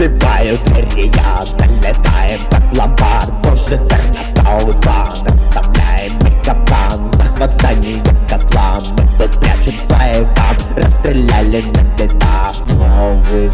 Разбивают Рия, я залетаем как ломбард. Больше тернатаутан мы капкан Захват здания котла Мы тут прячем своих там Расстреляли на бедах Новый